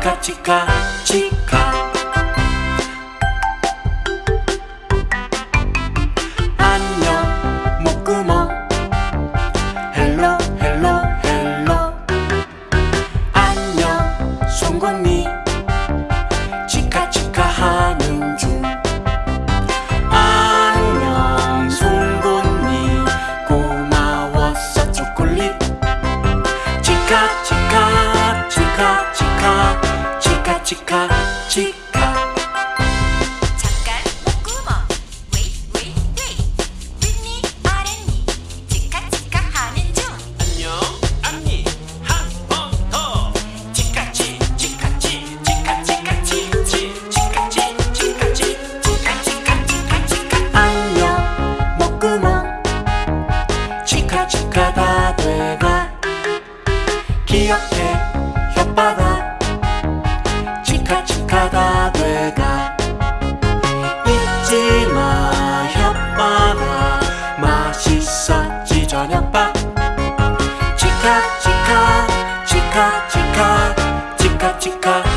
chica, chica, chica. 축하 다 돼가. 기억해 혓바닥. 축하 축하 다 돼가. 잊지마 혓바닥. 맛있었지 저녁밥. 축하 축하 축하 축하. 축하 축하.